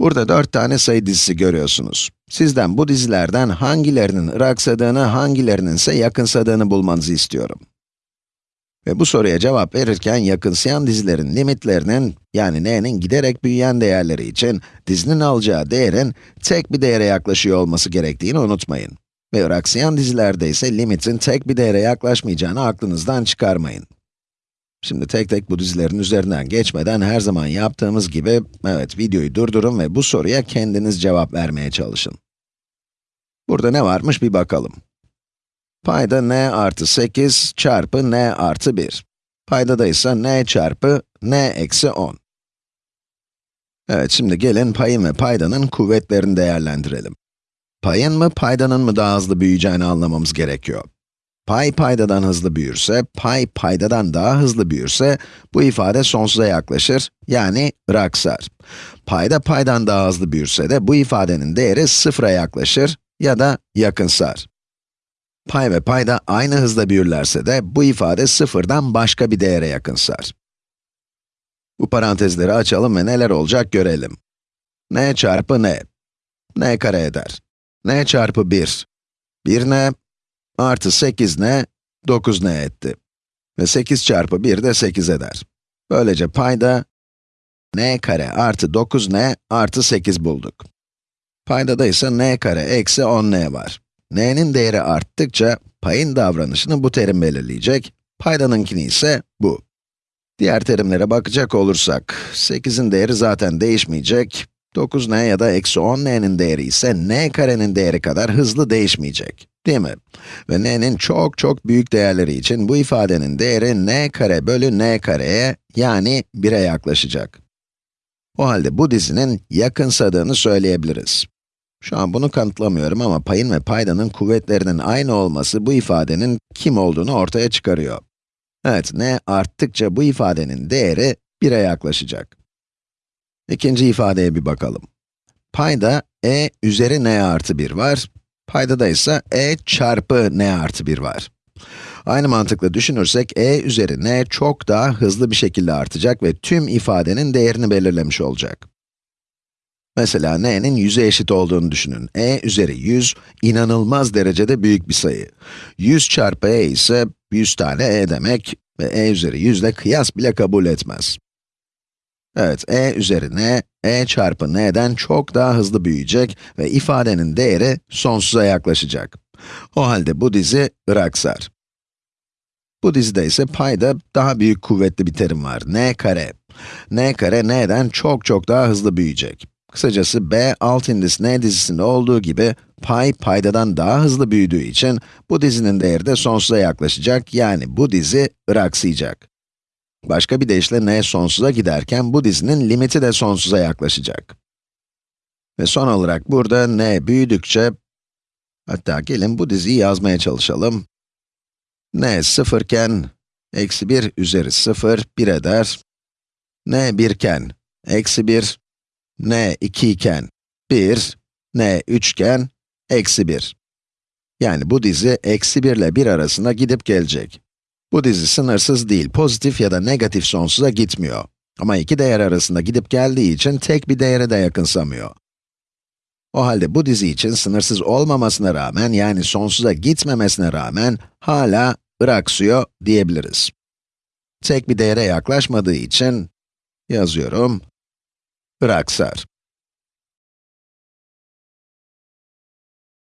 Burada 4 tane sayı dizisi görüyorsunuz. Sizden bu dizilerden hangilerinin ıraksadığını, hangilerinin ise yakınsadığını bulmanızı istiyorum. Ve bu soruya cevap verirken yakınsayan dizilerin limitlerinin, yani n'nin giderek büyüyen değerleri için dizinin alacağı değerin tek bir değere yaklaşıyor olması gerektiğini unutmayın. Ve ıraksayan dizilerde ise limitin tek bir değere yaklaşmayacağını aklınızdan çıkarmayın. Şimdi tek tek bu dizilerin üzerinden geçmeden her zaman yaptığımız gibi, evet videoyu durdurun ve bu soruya kendiniz cevap vermeye çalışın. Burada ne varmış bir bakalım. Payda n artı 8 çarpı n artı 1. Paydada ise n çarpı n eksi 10. Evet, şimdi gelin payın ve paydanın kuvvetlerini değerlendirelim. Payın mı, paydanın mı daha hızlı büyüyeceğini anlamamız gerekiyor. Pay paydadan hızlı büyürse, pay paydadan daha hızlı büyürse, bu ifade sonsuza yaklaşır, yani raksar. Payda paydan daha hızlı büyürse de bu ifadenin değeri sıfıra yaklaşır ya da yakınsar. Pay ve payda aynı hızda büyürlerse de bu ifade sıfırdan başka bir değere yakınsar. Bu parantezleri açalım ve neler olacak görelim. n çarpı n, n kare eder. n çarpı 1, 1n, artı 8n, 9n etti. Ve 8 çarpı 1 de 8 eder. Böylece payda n kare artı 9n artı 8 bulduk. Paydada ise n kare eksi 10n var. n'nin değeri arttıkça payın davranışını bu terim belirleyecek, paydanınkini ise bu. Diğer terimlere bakacak olursak, 8'in değeri zaten değişmeyecek, 9n ya da eksi 10n'nin değeri ise n karenin değeri kadar hızlı değişmeyecek. Değil mi? Ve n'nin çok çok büyük değerleri için bu ifadenin değeri n kare bölü n kareye, yani 1'e yaklaşacak. O halde bu dizinin yakınsadığını söyleyebiliriz. Şu an bunu kanıtlamıyorum ama payın ve paydanın kuvvetlerinin aynı olması bu ifadenin kim olduğunu ortaya çıkarıyor. Evet, n arttıkça bu ifadenin değeri 1'e yaklaşacak. İkinci ifadeye bir bakalım. Payda e üzeri n artı 1 var, paydada ise e çarpı n artı 1 var. Aynı mantıkla düşünürsek e üzeri n çok daha hızlı bir şekilde artacak ve tüm ifadenin değerini belirlemiş olacak. Mesela n'nin 100'e eşit olduğunu düşünün. e üzeri 100, inanılmaz derecede büyük bir sayı. 100 çarpı e ise 100 tane e demek ve e üzeri 100 ile kıyas bile kabul etmez. Evet, e üzeri n, e çarpı n'den çok daha hızlı büyüyecek ve ifadenin değeri sonsuza yaklaşacak. O halde bu dizi ıraksar. Bu dizide ise payda daha büyük kuvvetli bir terim var, n kare. n kare n'den çok çok daha hızlı büyüyecek. Kısacası b alt indis n dizisinde olduğu gibi pay paydadan daha hızlı büyüdüğü için bu dizinin değeri de sonsuza yaklaşacak, yani bu dizi ıraksayacak. Başka bir deyişle n sonsuza giderken bu dizinin limiti de sonsuza yaklaşacak. Ve son olarak burada n büyüdükçe, hatta gelin bu diziyi yazmaya çalışalım. n sıfırken, eksi 1 üzeri 0, 1 eder. n 1 iken, eksi 1, n 2 iken 1, n 3 iken eksi 1. Yani bu dizi eksi 1 ile 1 arasında gidip gelecek. Bu dizi sınırsız değil, pozitif ya da negatif sonsuza gitmiyor. Ama iki değer arasında gidip geldiği için tek bir değere de yakınsamıyor. O halde bu dizi için sınırsız olmamasına rağmen, yani sonsuza gitmemesine rağmen, hala ıraksıyor diyebiliriz. Tek bir değere yaklaşmadığı için, yazıyorum, ıraksar.